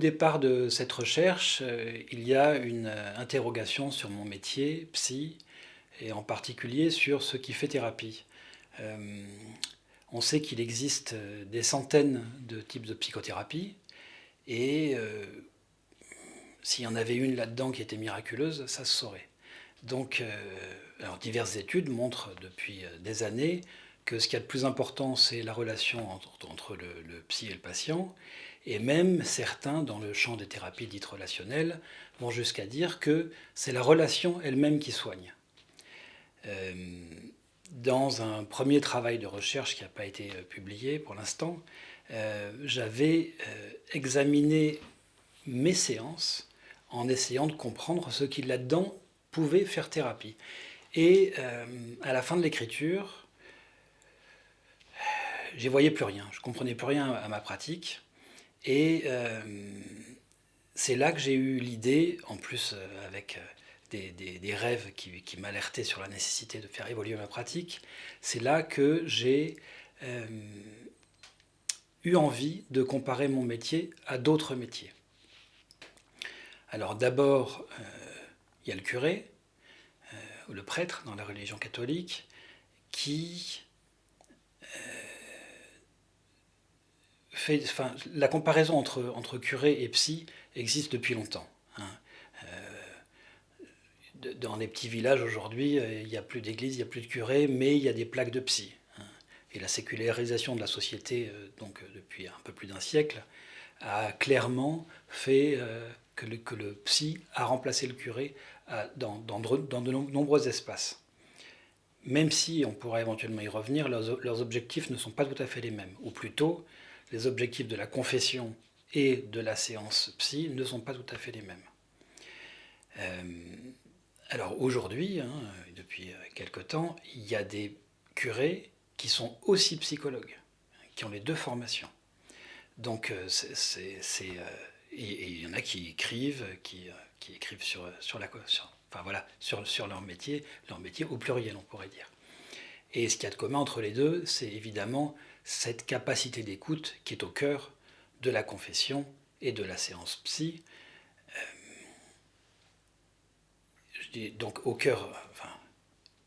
départ de cette recherche, il y a une interrogation sur mon métier, psy, et en particulier sur ce qui fait thérapie. on sait qu'il existe des centaines de types de psychothérapie, et s'il y en avait une là-dedans qui était miraculeuse, ça se saurait. Donc, alors, diverses études montrent depuis des années que ce qui est le plus important, c'est la relation entre, le, psy et le patient. Et même certains, dans le champ des thérapies dites relationnelles, vont jusqu'à dire que c'est la relation elle-même qui soigne. Euh, dans un premier travail de recherche qui n'a pas été euh, publié pour l'instant, euh, j'avais examiné mes séances en essayant de comprendre ce qui là-dedans pouvait faire thérapie. Et à la fin de l'écriture, j'y voyais plus rien, je comprenais plus rien à ma pratique. Et euh, c'est là que j'ai eu l'idée, en plus euh, avec euh, des, rêves qui, m'alertaient sur la nécessité de faire évoluer ma pratique, c'est là que j'ai eu envie de comparer mon métier à d'autres métiers. Alors d'abord, il y a le curé, ou le prêtre dans la religion catholique, qui la comparaison entre, curé et psy existe depuis longtemps. Hein. Euh, dans les petits villages aujourd'hui, euh, il n'y a plus d'église, il n'y a plus de curé, mais il y a des plaques de psy. Hein. Et la sécularisation de la société, euh, donc depuis un peu plus d'un siècle, a clairement fait que, le, psy a remplacé le curé dans, de nombreux espaces. Même si on pourrait éventuellement y revenir, leurs, leurs objectifs ne sont pas tout à fait les mêmes. Ou plutôt, les objectifs de la confession et de la séance psy ne sont pas tout à fait les mêmes. Euh, alors aujourd'hui, hein, depuis quelque temps, il y a des curés qui sont aussi psychologues, qui ont les deux formations. Donc euh, c'est, euh, et il y en a qui écrivent, qui, qui écrivent sur, sur la enfin voilà, sur, sur leur métier, leur métier au pluriel on pourrait dire. Et ce qu'il y a de commun entre les deux, c'est évidemment cette capacité d'écoute qui est au cœur de la confession et de la séance psy. Euh, donc au cœur,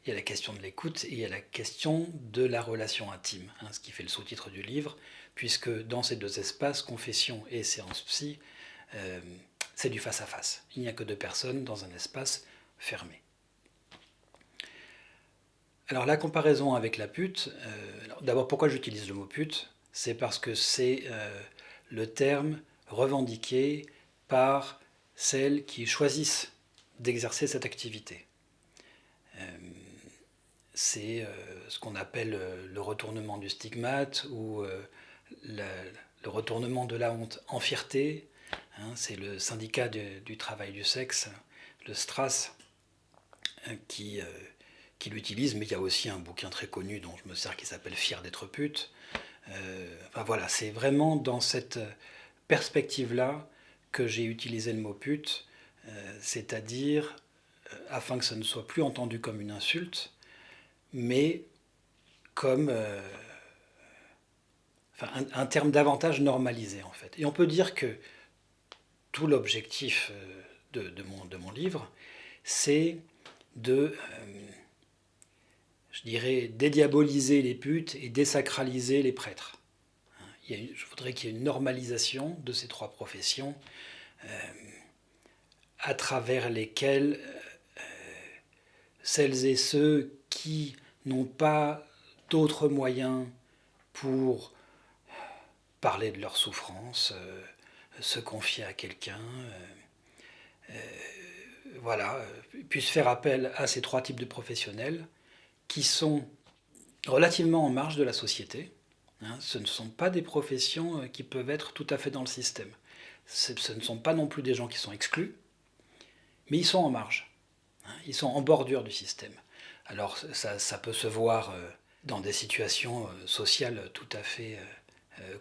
il y a la question de l'écoute et il y a la question de la relation intime, hein, ce qui fait le sous-titre du livre, puisque dans ces deux espaces, confession et séance psy, euh, c'est du face-à-face. Il n'y a que deux personnes dans un espace fermé. Alors la comparaison avec la pute, euh, d'abord pourquoi j'utilise le mot pute? C'est parce que c'est euh, le terme revendiqué par celles qui choisissent d'exercer cette activité. Euh, c'est ce qu'on appelle le retournement du stigmate ou le retournement de la honte en fierté. Hein, c'est le syndicat du, travail du sexe, le STRAS, qui qui l'utilise, mais il y a aussi un bouquin très connu dont je me sers qui s'appelle Fier d'être pute. Euh, enfin voilà, c'est vraiment dans cette perspective-là que j'ai utilisé le mot pute, euh, c'est-à-dire euh, afin que ça ne soit plus entendu comme une insulte, mais comme un, terme davantage normalisé en fait. Et on peut dire que tout l'objectif de, mon, livre, c'est de je dirais, dédiaboliser les putes et désacraliser les prêtres. je voudrais qu'il y ait une normalisation de ces trois professions euh, à travers lesquelles euh, celles et ceux qui n'ont pas d'autres moyens pour parler de leur souffrance, euh, se confier à quelqu'un, voilà, puissent faire appel à ces trois types de professionnels qui sont relativement en marge de la société. Hein. ce ne sont pas des professions euh, qui peuvent être tout à fait dans le système. Ce ne sont pas non plus des gens qui sont exclus, mais ils sont en marge. Hein. ils sont en bordure du système. Alors ça, peut se voir euh, dans des situations euh, sociales tout à fait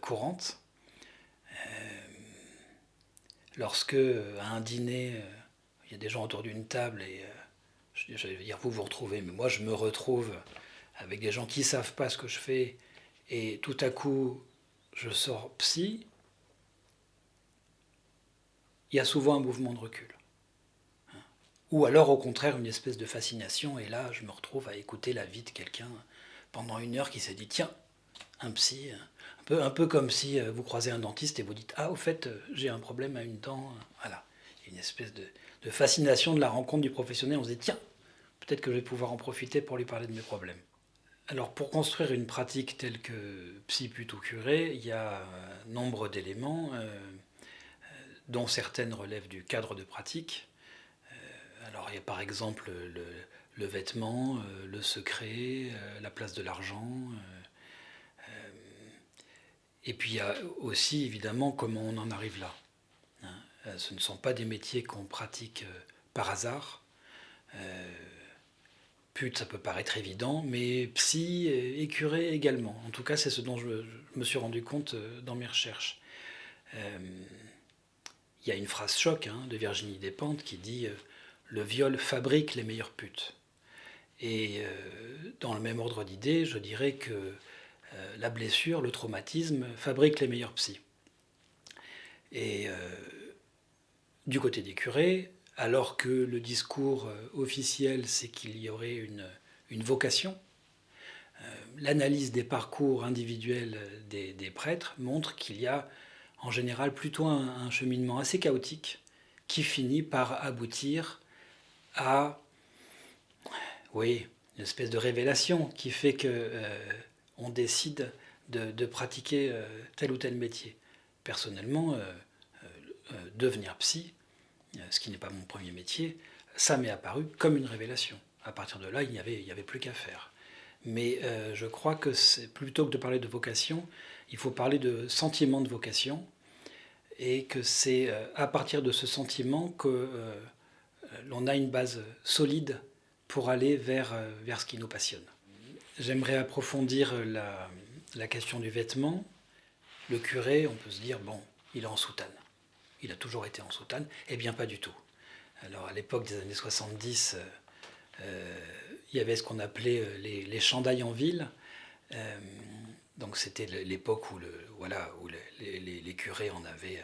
courantes. Lorsque à un dîner, il y a des gens autour d'une table et je vais dire vous vous retrouvez, mais moi je me retrouve avec des gens qui ne savent pas ce que je fais, et tout à coup je sors psy, il y a souvent un mouvement de recul. Ou alors au contraire une espèce de fascination, et là je me retrouve à écouter la vie de quelqu'un pendant une heure qui s'est dit tiens, un psy, un peu, un peu comme si euh, vous croisez un dentiste et vous dites ah au fait euh, j'ai un problème à une dent, voilà. Une espèce de fascination de la rencontre du professionnel, on se dit tiens, peut-être que je vais pouvoir en profiter pour lui parler de mes problèmes. Alors pour construire une pratique telle que psy plutôt curé, il y a nombre d'éléments, euh, dont certaines relèvent du cadre de pratique. Alors il y a par exemple le, vêtement, euh, le secret, euh, la place de l'argent. Euh, et puis il y a aussi évidemment comment on en arrive là. Hein. Ce ne sont pas des métiers qu'on pratique par hasard. Pute, ça peut paraître évident, mais psy et curé également. En tout cas, c'est ce dont je, me suis rendu compte dans mes recherches. Il y a une phrase choc hein, de Virginie Despentes qui dit le viol fabrique les meilleures putes. Et euh, dans le même ordre d'idée, je dirais que euh, la blessure, le traumatisme, fabrique les meilleurs psys. Et euh, du côté des curés, alors que le discours officiel, c'est qu'il y aurait une, vocation, l'analyse des parcours individuels des, prêtres montre qu'il y a en général plutôt un, cheminement assez chaotique qui finit par aboutir à, oui, une espèce de révélation qui fait que euh, on décide de, pratiquer euh, tel ou tel métier. Personnellement, euh, devenir psy, ce qui n'est pas mon premier métier, ça m'est apparu comme une révélation. À partir de là, il n'y avait, plus qu'à faire. Mais je crois que plutôt que de parler de vocation, il faut parler de sentiment de vocation, et que c'est à partir de ce sentiment que l'on a une base solide pour aller vers, euh, vers ce qui nous passionne. J'aimerais approfondir la, la, question du vêtement. Le curé, on peut se dire, bon, il est en soutane. Il a toujours été en soutane. Eh bien, pas du tout. Alors, à l'époque des années 70, euh, euh, il y avait ce qu'on appelait les, les, chandails en ville. donc, c'était l'époque où, le, voilà, où les, curés en avaient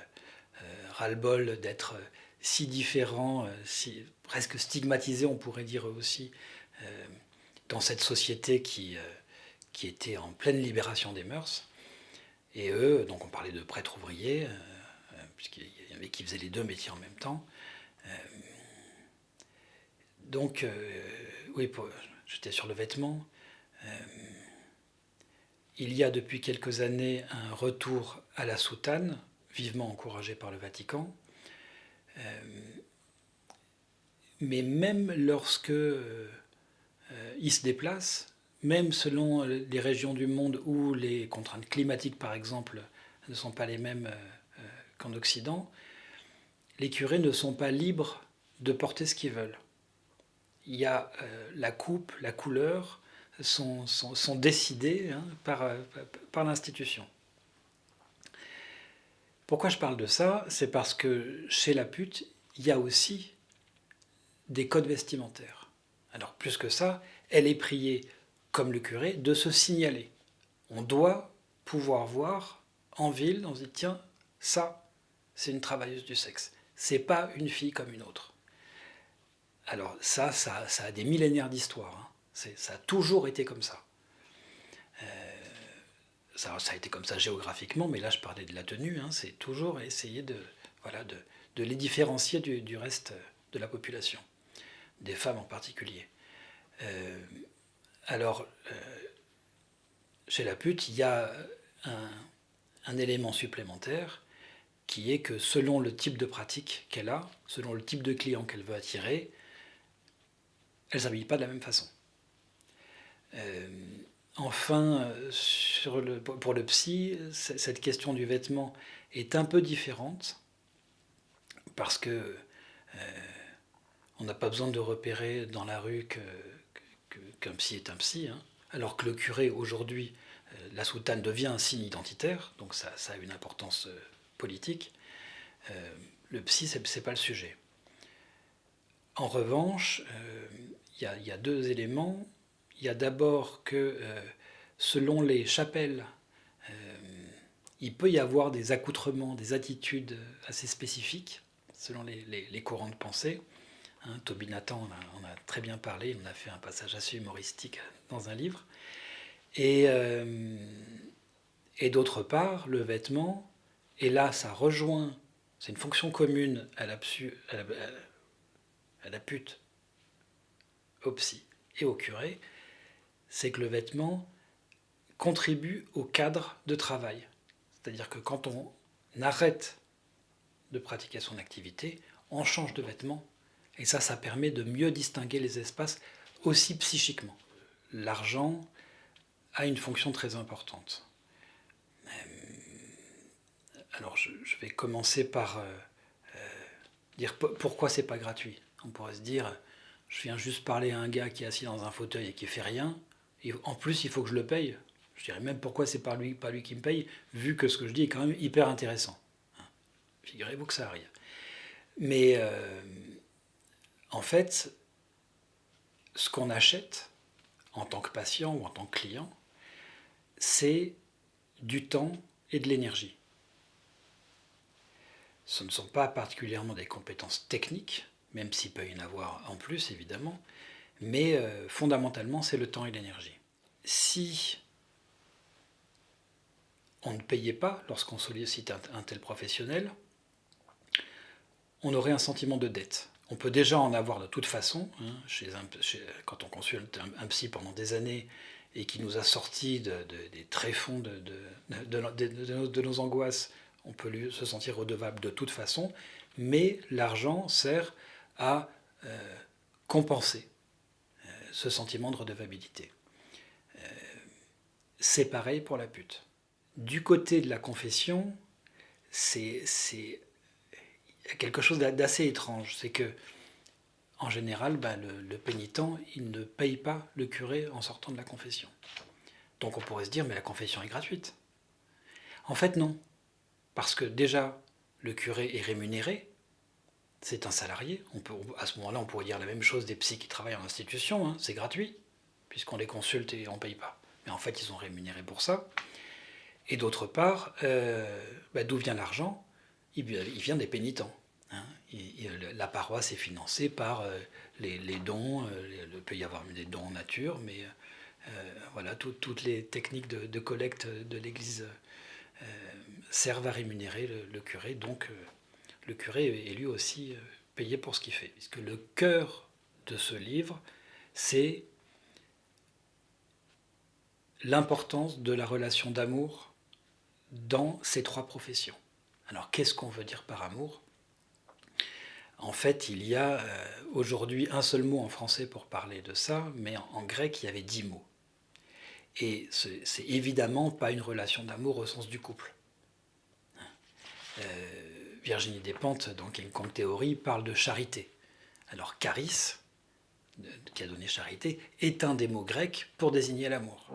ras-le-bol d'être si différents, euh, si, presque stigmatisés, on pourrait dire aussi, euh, dans cette société qui, euh, qui était en pleine libération des mœurs. Et eux, donc on parlait de prêtres ouvriers, puisqu'il avait qui faisaient les deux métiers en même temps. donc, oui, j'étais sur le vêtement. il y a depuis quelques années un retour à la soutane, vivement encouragé par le Vatican. Euh, mais même lorsque euh, ils se déplacent, même selon les régions du monde où les contraintes climatiques, par exemple, ne sont pas les mêmes euh, qu'en Occident, les curés ne sont pas libres de porter ce qu'ils veulent. Il y a la coupe, la couleur sont, sont, hein, par, par l'institution. Pourquoi je parle de ça? C'est parce que chez la pute, il y a aussi des codes vestimentaires. Alors plus que ça, elle est priée, comme le curé, de se signaler. On doit pouvoir voir en ville, on se dit tiens, ça, c'est une travailleuse du sexe. C'est pas une fille comme une autre. Alors ça, ça, a des millénaires d'histoire. Hein. Ça a toujours été comme ça ça, a été comme ça géographiquement, mais là je parlais de la tenue, hein, c'est toujours essayer de, voilà, de, les différencier du, reste de la population, des femmes en particulier. Euh, alors, euh, chez la pute, il y a un, élément supplémentaire qui est que selon le type de pratique qu'elle a, selon le type de client qu'elle veut attirer, elle ne s'habille pas de la même façon. Euh, Enfin, pour le psy, cette question du vêtement est un peu différente parce que euh, on n'a pas besoin de repérer dans la rue qu'un psy est un psy, hein. alors que le curé aujourd'hui, euh, la soutane devient un signe identitaire, donc ça, a une importance politique. le psy, ce n'est pas le sujet. En revanche, il y, a deux éléments il y a d'abord que euh, selon les chapelles, euh, il peut y avoir des accoutrements, des attitudes assez spécifiques. selon les, courants de pensée. Hein, Toby Nathan on a, très bien parlé, on a fait un passage assez humoristique dans un livre. Euh, et d'autre part, le vêtement, et là ça rejoint, c'est une fonction commune à la, pute, au psy et au curé, c'est que le vêtement contribue au cadre de travail. C'est-à-dire que quand on arrête de pratiquer son activité, on change de vêtement. Et ça, ça permet de mieux distinguer les espaces aussi psychiquement. L'argent a une fonction très importante. Alors, je, vais commencer par euh, euh, dire pourquoi c'est pas gratuit. On pourrait se dire, je viens juste parler à un gars qui est assis dans un fauteuil et qui fait rien. Et en plus, il faut que je le paye. Je dirais même pourquoi c'est pas lui, pas lui qui me paye, vu que ce que je dis est quand même hyper intéressant. Hein. Figurez-vous que ça arrive. Mais euh, en fait, ce qu'on achète en tant que patient ou en tant que client, c'est du temps et de l'énergie. Ce ne sont pas particulièrement des compétences techniques, même s'il peut y en avoir en plus évidemment, mais euh, fondamentalement c'est le temps et l'énergie. Si on ne payait pas lorsqu'on sollicite un, tel professionnel, on aurait un sentiment de dette. On peut déjà en avoir de toute façon, hein, chez quand on consulte un, psy pendant des années et qui nous a sorti des tréfonds de, nos, angoisses, on peut se sentir redevable de toute façon, mais l'argent sert à euh, compenser euh, ce sentiment de redevabilité. Euh, c'est pareil pour la pute. Du côté de la confession, c'est quelque chose d'assez étrange. C'est que, en général, ben, le, pénitent, il ne paye pas le curé en sortant de la confession. Donc on pourrait se dire, mais la confession est gratuite. En fait, non. Parce que déjà, le curé est rémunéré c'est un salarié. On à ce moment-là, on pourrait dire la même chose des psys qui travaillent en institution. Hein. C'est gratuit, puisqu'on les consulte et on ne paye pas. Mais en fait, ils sont rémunérés pour ça. Et d'autre part, euh, bah, d'où vient l'argent? Il, vient des pénitents. Hein. la paroisse est financée par euh, les, dons. Euh, il peut y avoir des dons en nature, mais voilà, toutes les techniques de, collecte de l'Église servent à rémunérer le curé. Donc, le curé est lui aussi euh, payé pour ce qu'il fait. Puisque le cœur de ce livre, c'est l'importance de la relation d'amour dans ces trois professions. Alors qu'est-ce qu'on veut dire par amour? En fait, il y a euh, aujourd'hui un seul mot en français pour parler de ça, mais en, grec, il y avait dix mots. Et c'est évidemment pas une relation d'amour au sens du couple. Euh, Virginie Despentes, dans Kong Théorie, parle de charité. Alors charis, qui a donné charité, est un des mots grecs pour désigner l'amour.